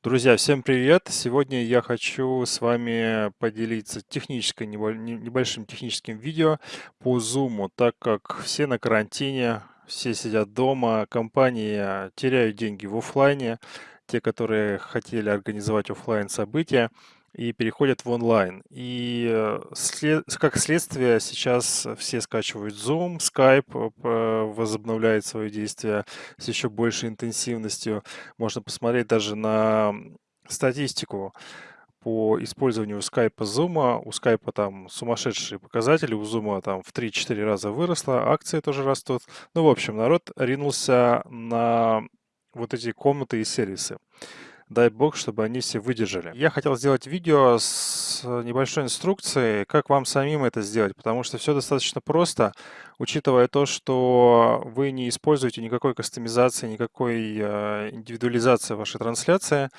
Друзья, всем привет! Сегодня я хочу с вами поделиться технической, небо- не- небольшим техническим видео по Zoom, так как все на карантине, все сидят дома, компании теряют деньги в оффлайне, те, которые хотели организовать оффлайн события, и переходят в онлайн. И э, как следствие сейчас все скачивают Zoom, Skype э, возобновляет свое действие с еще большей интенсивностью. Можно посмотреть даже на статистику по использованию Skype Zoom. У Skype там сумасшедшие показатели, у Zoom там в 3-4 раза выросло, акции тоже растут. Ну, в общем, народ ринулся на вот эти комнаты и сервисы. Дай бог, чтобы они все выдержали. Я хотел сделать видео с небольшой инструкцией, как вам самим это сделать, потому что все достаточно просто, учитывая то, что вы не используете никакой кастомизации, никакой э, индивидуализации вашей трансляции.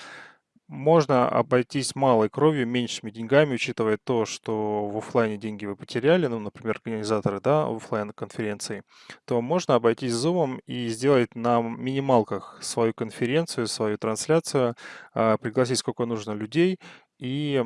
Можно обойтись малой кровью, меньшими деньгами, учитывая то, что в офлайне деньги вы потеряли, ну, например, организаторы, да, офлайн конференции, то можно обойтись Zoom и сделать на минималках свою конференцию, свою трансляцию, а, пригласить сколько нужно людей и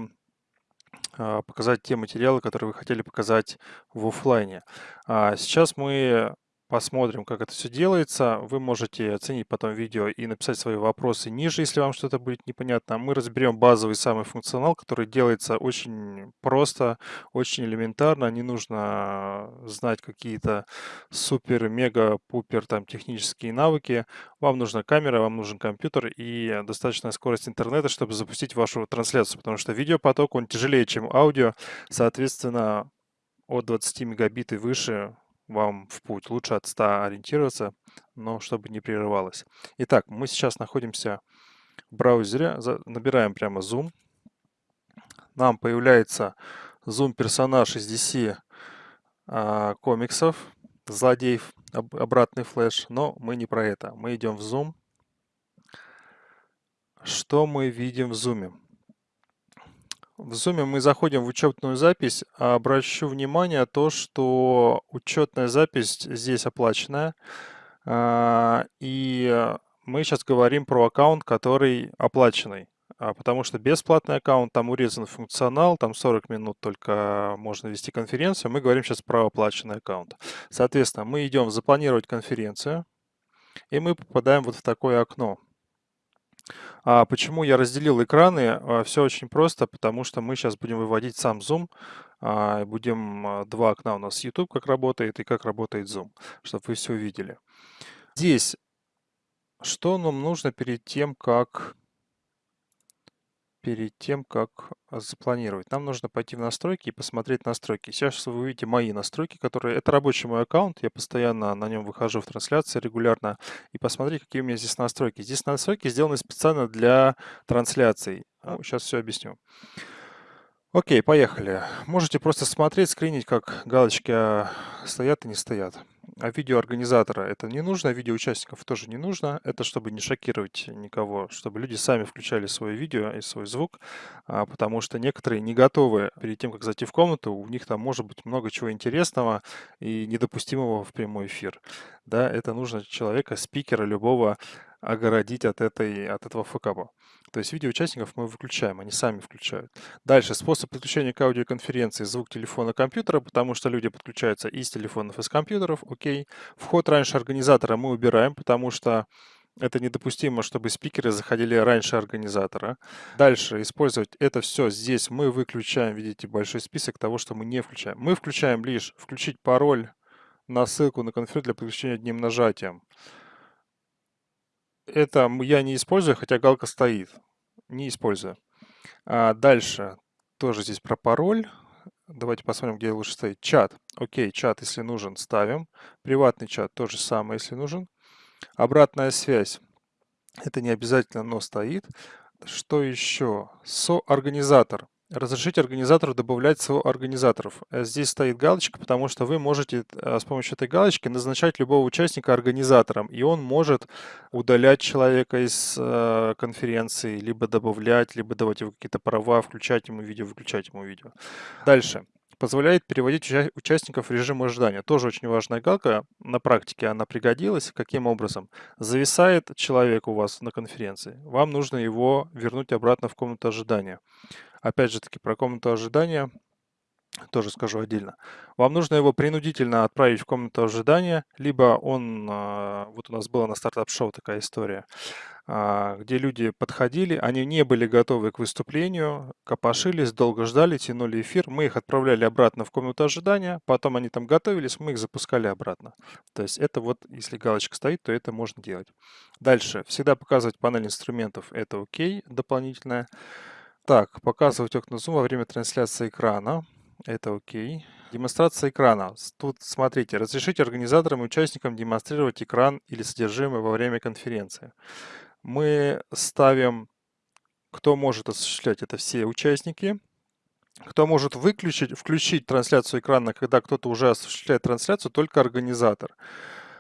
а, показать те материалы, которые вы хотели показать в офлайне. А сейчас мы Посмотрим, как это все делается. Вы можете оценить потом видео и написать свои вопросы ниже, если вам что-то будет непонятно. Мы разберем базовый самый функционал, который делается очень просто, очень элементарно. Не нужно знать какие-то супер, мега, пупер там технические навыки. Вам нужна камера, вам нужен компьютер и достаточная скорость интернета, чтобы запустить вашу трансляцию, потому что видеопоток, он тяжелее, чем аудио. Соответственно, от 20 мегабит и выше вам в путь. Лучше от 100 ориентироваться, но чтобы не прерывалось. Итак, мы сейчас находимся в браузере, набираем прямо Zoom. Нам появляется Zoom персонаж из DC а, комиксов, злодеев, об, обратный флеш, но мы не про это. Мы идем в Zoom. Что мы видим в Zoom? В Zoom мы заходим в учетную запись. Обращу внимание то, что учетная запись здесь оплаченная. А, и мы сейчас говорим про аккаунт, который оплаченный. А, потому что бесплатный аккаунт, там урезан функционал, там 40 минут только можно вести конференцию. Мы говорим сейчас про оплаченный аккаунт. Соответственно, мы идем «Запланировать конференцию», и мы попадаем вот в такое окно. А почему я разделил экраны? А, все очень просто, потому что мы сейчас будем выводить сам Zoom. А, будем а, два окна у нас YouTube, как работает и как работает Zoom, чтобы вы все увидели. Здесь что нам нужно перед тем, как перед тем, как а, запланировать. Нам нужно пойти в настройки и посмотреть настройки. Сейчас вы увидите мои настройки, которые... Это рабочий мой аккаунт, я постоянно на нем выхожу в трансляции регулярно. И посмотреть, какие у меня здесь настройки. Здесь настройки сделаны специально для трансляций. Ну, сейчас все объясню. Окей, поехали. Можете просто смотреть, скринить, как галочки стоят и не стоят. А видео организатора это не нужно, а видео участников тоже не нужно. Это чтобы не шокировать никого, чтобы люди сами включали свое видео и свой звук, а, потому что некоторые не готовы перед тем, как зайти в комнату, у них там может быть много чего интересного и недопустимого в прямой эфир. Да, это нужно человека, спикера любого огородить от, этой, от этого факапа. То есть видео участников мы выключаем, они сами включают. Дальше, способ подключения к аудиоконференции, звук телефона компьютера, потому что люди подключаются из телефонов, из компьютеров, окей. Вход раньше организатора мы убираем, потому что это недопустимо, чтобы спикеры заходили раньше организатора. Дальше использовать это все здесь мы выключаем, видите, большой список того, что мы не включаем. Мы включаем лишь включить пароль на ссылку на конференцию для подключения одним нажатием. Это я не использую, хотя галка стоит. Не использую. А дальше тоже здесь про пароль. Давайте посмотрим, где лучше ставить. Чат. Окей, чат, если нужен, ставим. Приватный чат то же самое, если нужен. Обратная связь. Это не обязательно, но стоит. Что еще? Соорганизатор. Разрешить организатору добавлять соорганизаторов. Э, здесь стоит галочка, потому что вы можете э, с помощью этой галочки назначать любого участника организатором, и он может удалять человека из э, конференции, либо добавлять, либо давать ему какие-то права, включать ему видео, выключать ему видео. Дальше. позволяет переводить уча- участников в режим ожидания. Тоже очень важная галка. На практике она пригодилась. Каким образом? Зависает человек у вас на конференции. Вам нужно его вернуть обратно в комнату ожидания. Опять же таки, про комнату ожидания тоже скажу отдельно. Вам нужно его принудительно отправить в комнату ожидания, либо он, а, вот у нас была на стартап-шоу такая история, а, где люди подходили, они не были готовы к выступлению, копошились, долго ждали, тянули эфир, мы их отправляли обратно в комнату ожидания, потом они там готовились, мы их запускали обратно. То есть это вот, если галочка стоит, то это можно делать. Дальше, всегда показывать панель инструментов, это окей, дополнительное. Так, показывать окна Zoom во время трансляции экрана. Это окей. Демонстрация экрана. Тут смотрите, разрешите организаторам и участникам демонстрировать экран или содержимое во время конференции. Мы ставим, кто может осуществлять это, все участники. Кто может выключить, включить трансляцию экрана, когда кто-то уже осуществляет трансляцию, только организатор.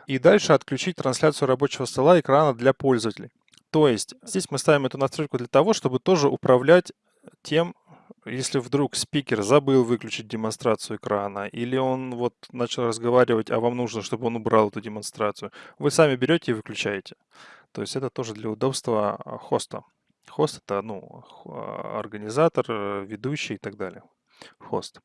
И дальше отключить трансляцию рабочего стола экрана для пользователей. То есть здесь мы ставим эту настройку для того, чтобы тоже управлять тем, если вдруг спикер забыл выключить демонстрацию экрана, или он вот начал разговаривать, а вам нужно, чтобы он убрал эту демонстрацию, вы сами берете и выключаете. То есть это тоже для удобства а, хоста. Хост это ну, а, организатор, э, ведущий и так далее. Хост.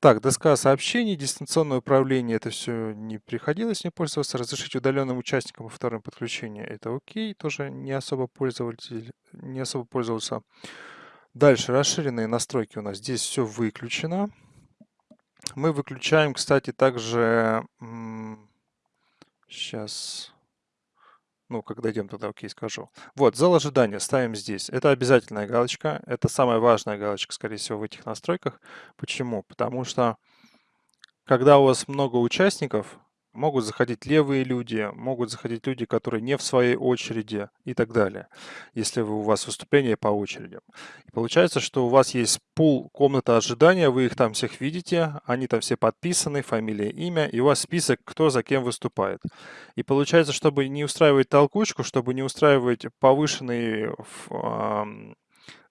Так, доска сообщений, дистанционное управление, это все не приходилось мне пользоваться. Разрешить удаленным участникам во втором подключении, это окей, тоже не особо пользователь, не особо пользовался. Дальше расширенные настройки у нас. Здесь все выключено. Мы выключаем, кстати, также... Сейчас... Ну, когда дойдем туда, окей, скажу. Вот, зал ожидания ставим здесь. Это обязательная галочка. Это самая важная галочка, скорее всего, в этих настройках. Почему? Потому что, когда у вас много участников, Могут заходить левые люди, могут заходить люди, которые не в своей очереди и так далее, если у вас выступление по очереди. И получается, что у вас есть пул комната ожидания, вы их там всех видите, они там все подписаны, фамилия, имя, и у вас список, кто за кем выступает. И получается, чтобы не устраивать толкучку, чтобы не устраивать повышенный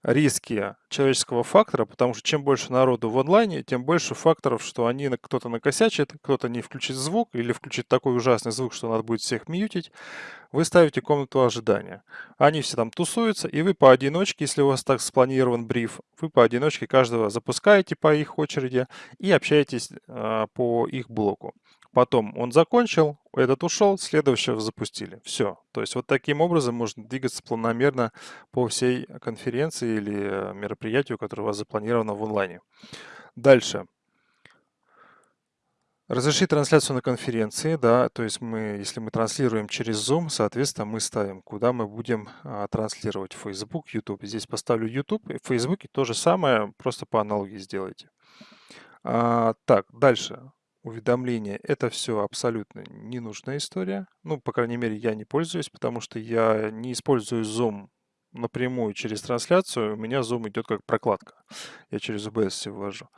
риски человеческого фактора, потому что чем больше народу в онлайне, тем больше факторов, что они кто-то накосячит, кто-то не включит звук или включит такой ужасный звук, что надо будет всех мьютить. Вы ставите комнату ожидания. Они все там тусуются, и вы поодиночке, если у вас так спланирован бриф, вы поодиночке каждого запускаете по их очереди и общаетесь э, по их блоку. Потом он закончил, этот ушел, следующего запустили. Все. То есть вот таким образом можно двигаться планомерно по всей конференции или мероприятию, которое у вас запланировано в онлайне. Дальше. Разрешить трансляцию на конференции, да, то есть мы, если мы транслируем через Zoom, соответственно, мы ставим, куда мы будем а, транслировать Facebook, YouTube. Здесь поставлю YouTube, и в Facebook то же самое, просто по аналогии сделайте. А, так, дальше уведомления. Это все абсолютно ненужная история. Ну, по крайней мере, я не пользуюсь, потому что я не использую Zoom напрямую через трансляцию. У меня Zoom идет как прокладка. Я через OBS все ввожу.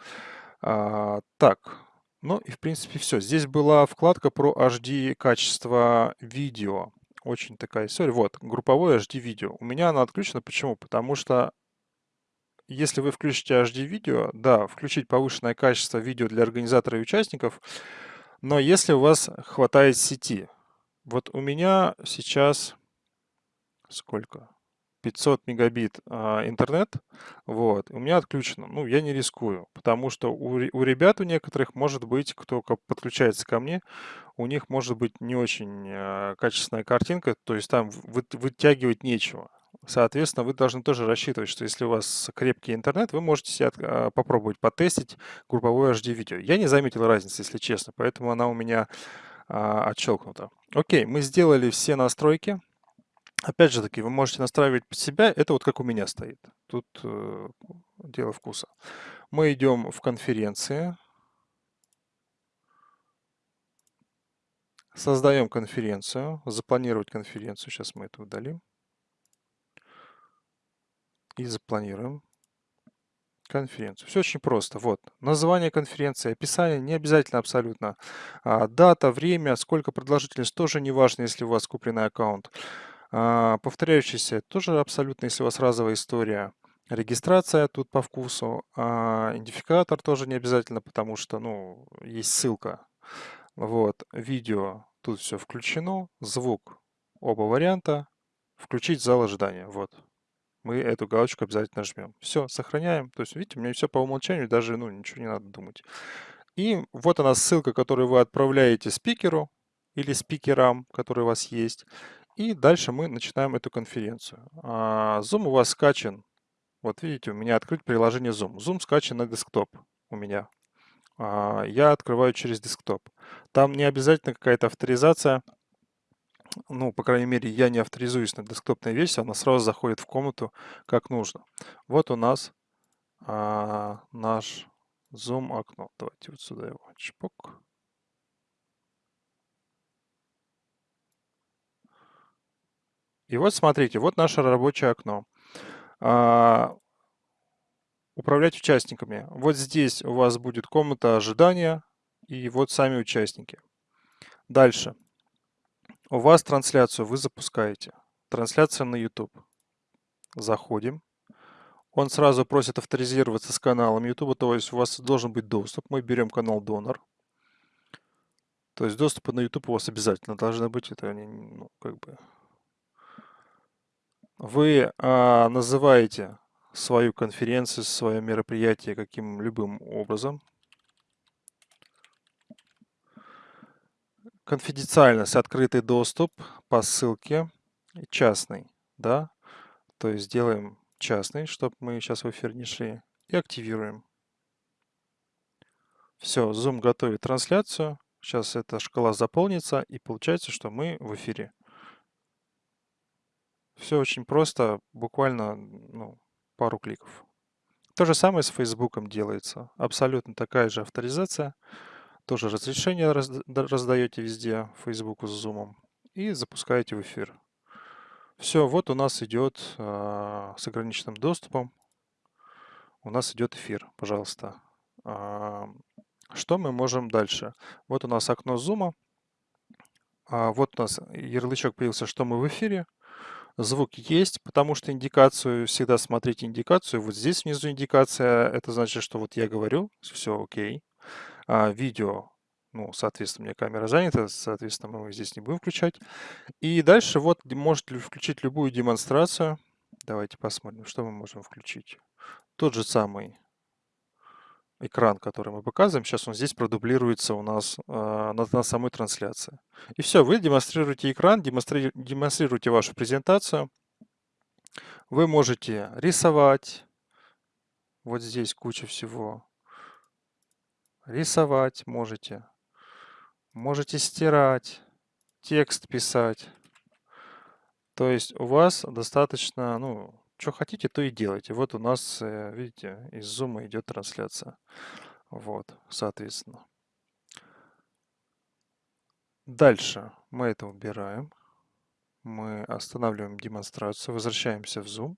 А, так, ну и в принципе все. Здесь была вкладка про HD качество видео. Очень такая история. Вот, групповое HD видео. У меня она отключена. Почему? Потому что если вы включите HD-видео, да, включить повышенное качество видео для организатора и участников, но если у вас хватает сети, вот у меня сейчас сколько? 500 мегабит а, интернет, вот, у меня отключено. Ну, я не рискую, потому что у, у ребят у некоторых может быть, кто подключается ко мне, у них может быть не очень а, качественная картинка, то есть там вы, вытягивать нечего. Соответственно, вы должны тоже рассчитывать, что если у вас крепкий интернет, вы можете себя а, попробовать потестить групповое HD-видео. Я не заметил разницы, если честно, поэтому она у меня а, отщелкнута. Окей, мы сделали все настройки. Опять же таки, вы можете настраивать под себя. Это вот как у меня стоит. Тут э, дело вкуса. Мы идем в конференции. Создаем конференцию. Запланировать конференцию. Сейчас мы это удалим и запланируем конференцию. Все очень просто. Вот, название конференции, описание, не обязательно абсолютно. А, дата, время, сколько продолжительность, тоже не важно, если у вас купленный аккаунт. А, повторяющийся, тоже абсолютно, если у вас разовая история. Регистрация тут по вкусу, а идентификатор тоже не обязательно, потому что, ну, есть ссылка. Вот, видео тут все включено, звук оба варианта, включить зал ожидания, вот. Мы эту галочку обязательно жмем. Все, сохраняем. То есть, видите, у меня все по умолчанию, даже, ну, ничего не надо думать. И вот она ссылка, которую вы отправляете спикеру или спикерам, которые у вас есть. И дальше мы начинаем эту конференцию. А, Zoom у вас скачан. Вот видите, у меня открыть приложение Zoom. Zoom скачан на десктоп у меня. А, я открываю через десктоп. Там не обязательно какая-то авторизация. Ну, по крайней мере, я не авторизуюсь на десктопной версии, она сразу заходит в комнату как нужно. Вот у нас а, наш Zoom окно. Давайте вот сюда его чпок. И вот смотрите, вот наше рабочее окно. А, управлять участниками. Вот здесь у вас будет комната ожидания и вот сами участники. Дальше. У вас трансляцию вы запускаете. Трансляция на YouTube. Заходим. Он сразу просит авторизироваться с каналом YouTube, то есть у вас должен быть доступ. Мы берем канал донор. То есть доступы на YouTube у вас обязательно должны быть. Это ну, как бы... Вы а, называете свою конференцию, свое мероприятие каким-либо образом. Конфиденциальность, открытый доступ по ссылке, частный, да, то есть делаем частный, чтобы мы сейчас в эфир не шли, и активируем. Все, Zoom готовит трансляцию. Сейчас эта шкала заполнится, и получается, что мы в эфире. Все очень просто, буквально ну, пару кликов. То же самое с Facebook делается. Абсолютно такая же авторизация. Тоже разрешение раздаете везде, Facebook с Zoom. И запускаете в эфир. Все, вот у нас идет э, с ограниченным доступом. У нас идет эфир, пожалуйста. Э, что мы можем дальше? Вот у нас окно Zoom. А вот у нас ярлычок появился, что мы в эфире. Звук есть, потому что индикацию, всегда смотрите индикацию. Вот здесь внизу индикация, это значит, что вот я говорю, все окей. А, видео, ну, соответственно, у меня камера занята, соответственно, мы здесь не будем включать. И дальше вот можете включить любую демонстрацию. Давайте посмотрим, что мы можем включить. Тот же самый экран, который мы показываем, сейчас он здесь продублируется у нас э, на, на самой трансляции. И все, вы демонстрируете экран, демонстри, демонстрируете вашу презентацию. Вы можете рисовать. Вот здесь куча всего. Рисовать можете. Можете стирать, текст писать. То есть у вас достаточно, ну, что хотите, то и делайте. Вот у нас, э, видите, из Zoom идет трансляция. Вот, соответственно. Дальше мы это убираем мы останавливаем демонстрацию, возвращаемся в Zoom.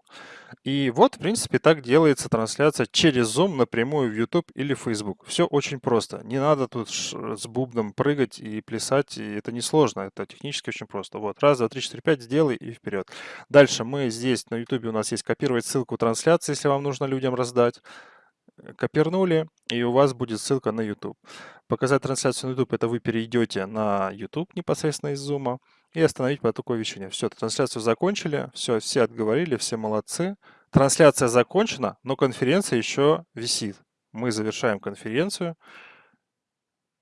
И вот, в принципе, так делается трансляция через Zoom напрямую в YouTube или Facebook. Все очень просто. Не надо тут с бубном прыгать и плясать, и это не сложно, это технически очень просто. Вот, раз, два, три, четыре, пять, сделай и вперед. Дальше мы здесь на YouTube у нас есть копировать ссылку трансляции, если вам нужно людям раздать. Э, копирнули, и у вас будет ссылка на YouTube. Показать трансляцию на YouTube, это вы перейдете на YouTube непосредственно из Zoom и остановить поток вещания. Все, трансляцию закончили, все, все отговорили, все молодцы. Трансляция закончена, но конференция еще висит. Мы завершаем конференцию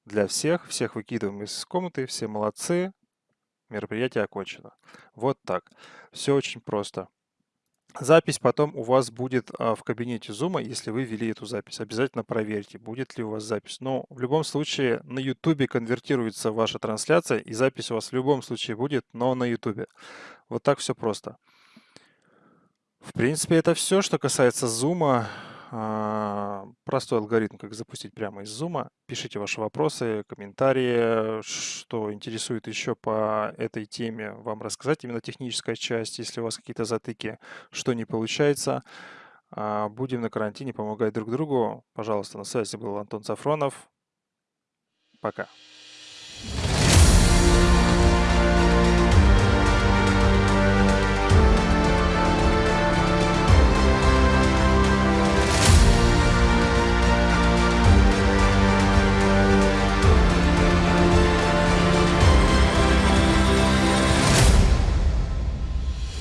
для всех, всех выкидываем из комнаты, все молодцы, мероприятие окончено. Вот так. Все очень просто. Запись потом у вас будет а, в кабинете Zoom, если вы ввели эту запись. Обязательно проверьте, будет ли у вас запись. Но в любом случае на YouTube конвертируется ваша трансляция, и запись у вас в любом случае будет, но на YouTube. Вот так все просто. В принципе, это все, что касается Zoom. А, простой алгоритм, как запустить прямо из Zoom. Пишите ваши вопросы, комментарии, что интересует еще по этой теме вам рассказать, именно техническая часть, если у вас какие-то затыки, что не получается. А, будем на карантине помогать друг другу. Пожалуйста, на связи был Антон Сафронов. Пока.